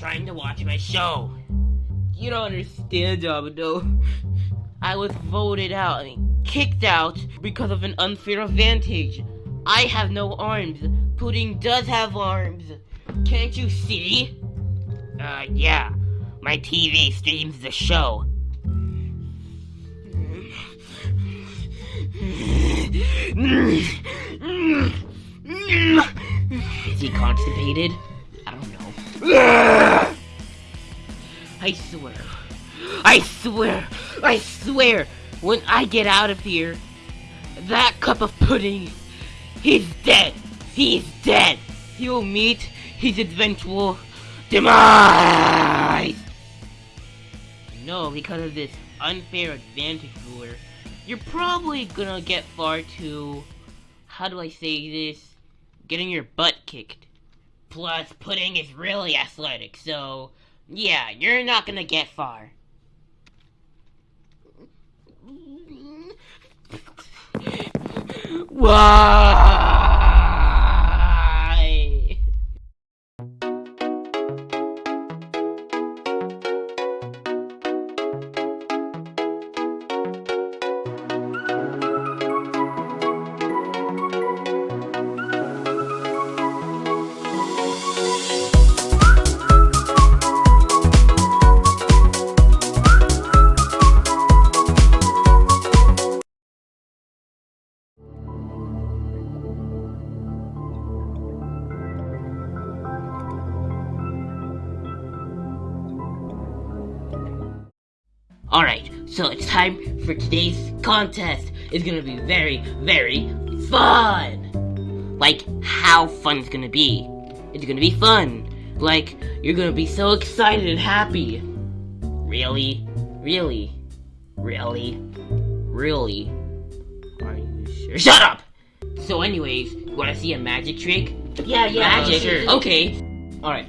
trying to watch my show. You don't understand, Domino. I was voted out, kicked out because of an unfair advantage. I have no arms. Pudding does have arms. Can't you see? Uh, yeah. My TV streams the show. Is he constipated? I swear. I swear. I swear. When I get out of here, that cup of pudding, he's dead. He's dead. He'll meet his eventual demise. No, because of this unfair advantage ruler, you're probably gonna get far too, how do I say this, getting your butt kicked. Plus, pudding is really athletic, so, yeah, you're not gonna get far. Why? Alright, so it's time for today's contest. It's gonna be very, very fun! Like, how fun it's gonna be. It's gonna be fun. Like, you're gonna be so excited and happy. Really? Really? Really? Really? Are you sure? Shut up! So anyways, you wanna see a magic trick? Yeah, yeah, uh, Magic? sure. Okay. Alright.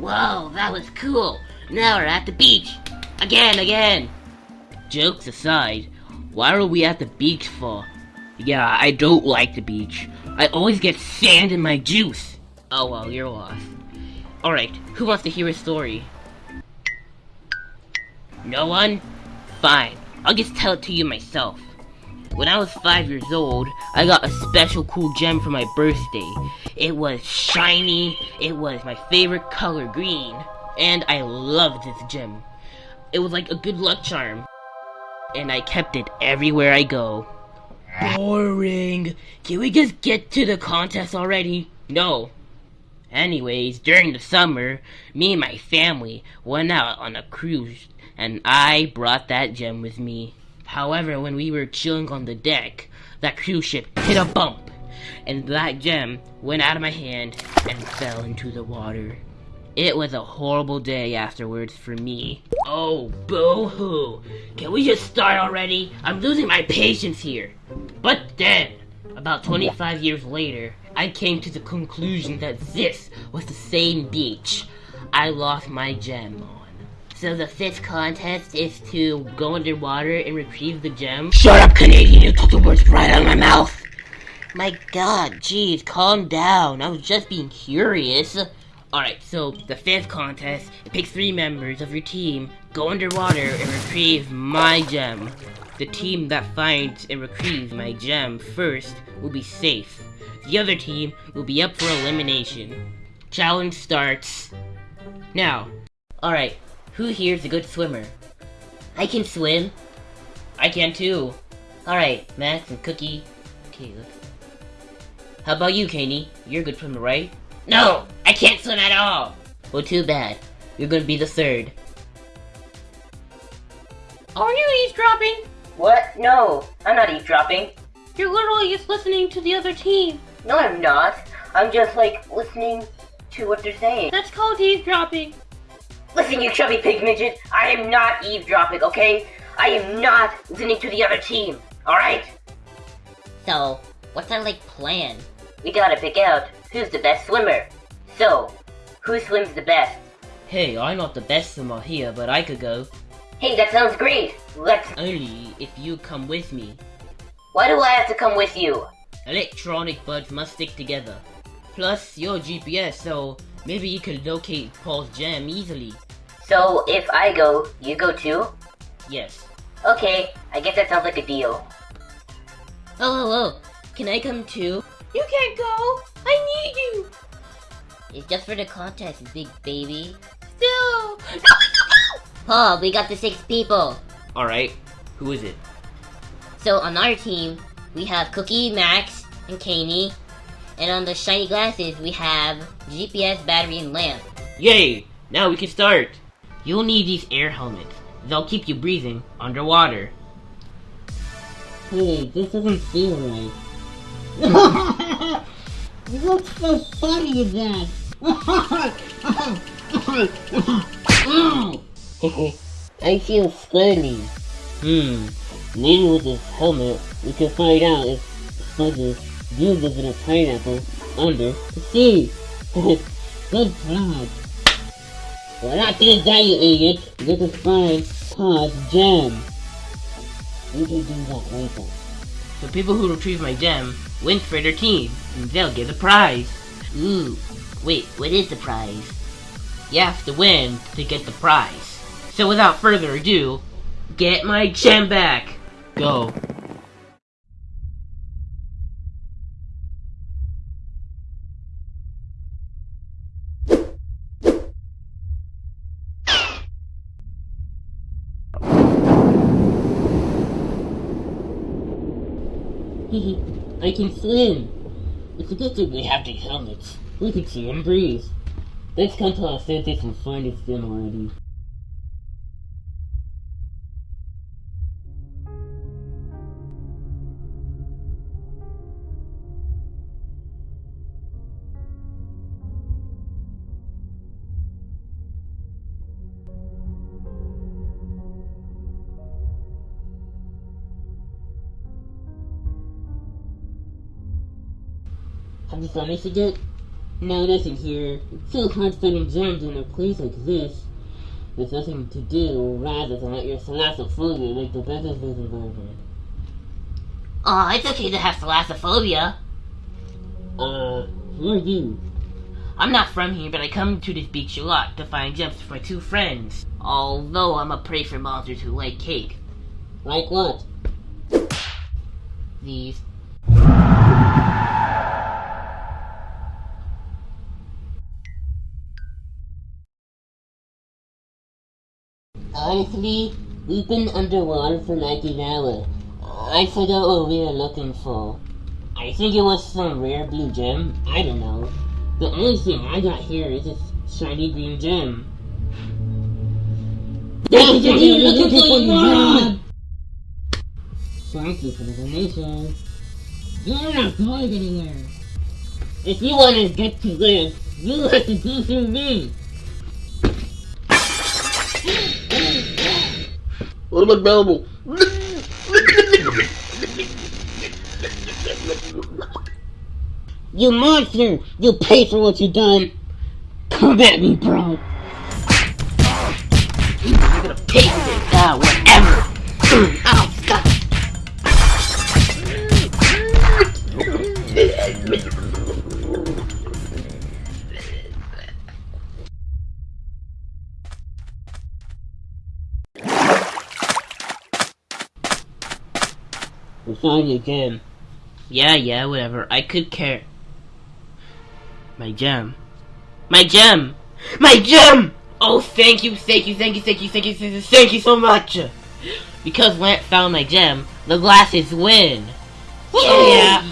Whoa, that was cool. Now we're at the beach. Again, again. Jokes aside, why are we at the beach for? Yeah, I don't like the beach. I always get sand in my juice. Oh well, you're lost. Alright, who wants to hear a story? No one? Fine, I'll just tell it to you myself. When I was five years old, I got a special cool gem for my birthday. It was shiny, it was my favorite color, green, and I loved this gem. It was like a good luck charm, and I kept it everywhere I go. Boring. Can we just get to the contest already? No. Anyways, during the summer, me and my family went out on a cruise, and I brought that gem with me. However, when we were chilling on the deck, that cruise ship hit a bump, and that gem went out of my hand and fell into the water. It was a horrible day afterwards for me. Oh, boo-hoo. Can we just start already? I'm losing my patience here. But then, about 25 years later, I came to the conclusion that this was the same beach I lost my gem on. So the fifth contest is to go underwater and retrieve the gem? Shut up, Canadian! You took the words right out of my mouth! My god, jeez, calm down. I was just being curious. Alright, so the fifth contest, pick three members of your team, go underwater and retrieve my gem. The team that finds and retrieves my gem first will be safe. The other team will be up for elimination. Challenge starts now. Alright, who here's a good swimmer? I can swim. I can too. Alright, Max and Cookie. Okay, let's... How about you, Kaney? You're a good swimmer, right? No! I can't swim at all! Well, too bad. You're gonna be the third. Are you eavesdropping? What? No, I'm not eavesdropping. You're literally just listening to the other team. No, I'm not. I'm just like listening to what they're saying. That's called eavesdropping. Listen, you chubby pig midget. I am not eavesdropping, okay? I am not listening to the other team. All right? So, what's our, like, plan? We gotta pick out who's the best swimmer. So, who swims the best? Hey, I'm not the best swimmer here, but I could go. Hey, that sounds great. Let's. Only if you come with me. Why do I have to come with you? Electronic buds must stick together. Plus, you're GPS, so maybe you can locate Paul's gem easily. So if I go, you go too? Yes. Okay, I guess that sounds like a deal. Oh, oh, oh. Can I come too? You can't go. I need you. It's just for the contest, big baby. Still. Paul, we got the six people. Alright. Who is it? So on our team, we have Cookie, Max, and Caney. And on the shiny glasses, we have GPS, battery, and lamp. Yay! Now we can start. You'll need these air helmets. They'll keep you breathing underwater. Hey, this doesn't feel right. What's so funny in that? I feel squirmy. Hmm. Maybe with this helmet, we can find out if live in a pineapple under the sea. Good job. We're not gonna die, you idiot. Get to find Todd's gem. We can do that later. The people who retrieve my gem win for their team, and they'll get a prize. Ooh. Wait, what is the prize? You have to win to get the prize. So without further ado, get my gem back. Go. I can swim. It's a good thing we have these helmets. We can see and breathe. Let's come to our senses and find this gem already. Have you found this yet? No, nothing here. It's so hard finding gems in a place like this. There's nothing to do rather than let your thalassophobia make the best of this environment. Aw, it's okay to have thalassophobia. Uh, who are you? I'm not from here, but I come to this beach a lot to find gems for my two friends. Although I'm a prey for monsters who like cake. Like what? These. Honestly, we've been underwater for like an hour. I forgot what we were looking for. I think it was some rare blue gem. I don't know. The only thing I got here is this shiny green gem. That's what you're looking for, you moron! Thank you for the donation. You're not going anywhere. If you want to get to this, you have to do through me. What about available? You monster! You pay for what you done! Come at me, bro! You're gonna pay for this. Ah, whatever. We again. Yeah, yeah, whatever. I could care. My gem. My gem! My gem! Oh, thank you, thank you, thank you, thank you, thank you, thank you, thank you so much! Because Lamp found my gem, the glasses win! Yeah!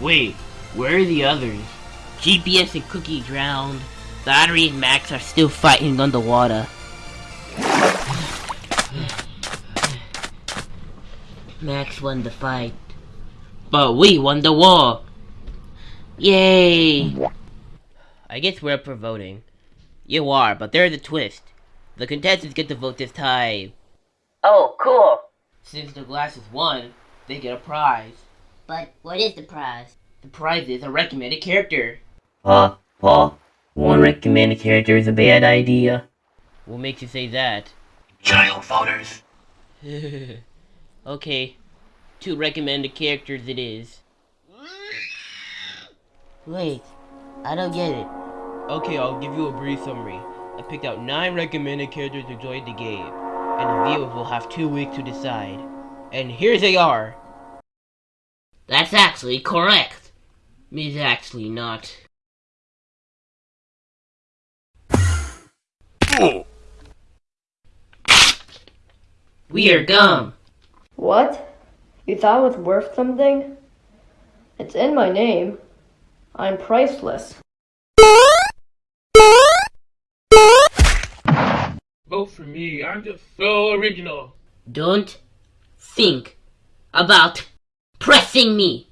Wait, where are the others? GPS and Cookie drowned. Battery and Max are still fighting underwater. Max won the fight. But we won the war! Yay! I guess we're up for voting. You are, but there's a twist. The contestants get to vote this time. Oh, cool. Since the glasses won, they get a prize. But what is the prize? The prize is a recommended character. Uh, Paul, one recommended character is a bad idea. What makes you say that? Child voters. okay. two recommended characters it is. Wait, I don't get it. Okay, I'll give you a brief summary. I picked out nine recommended characters to join the game, and the viewers will have two weeks to decide. And here they are. That's actually correct. It's actually not. We are gum. What? You thought it was worth something? It's in my name. I'm priceless. Vote for me. I'm just so original. Don't think about pressing me.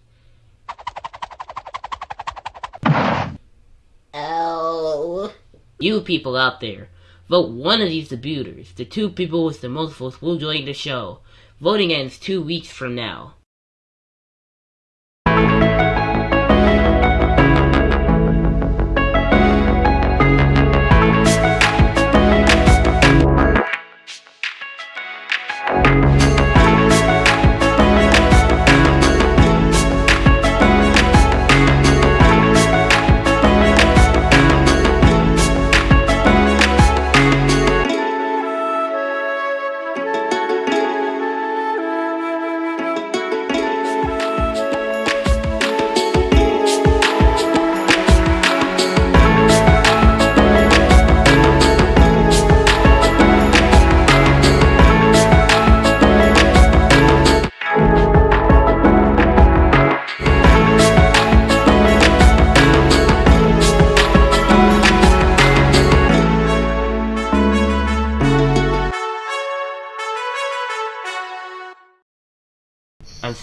Oh. You people out there, vote one of these debuters. The two people with the most votes will join the show. Voting ends two weeks from now.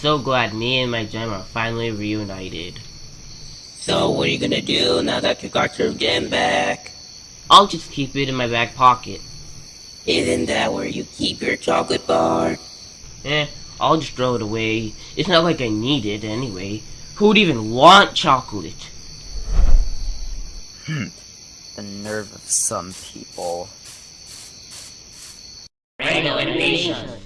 So glad me and my gem are finally reunited. So what are you gonna do now that you got your gem back? I'll just keep it in my back pocket. Isn't that where you keep your chocolate bar? Eh, I'll just throw it away. It's not like I need it anyway. Who would even want chocolate? Hmm. The nerve of some people. Rhino Animation.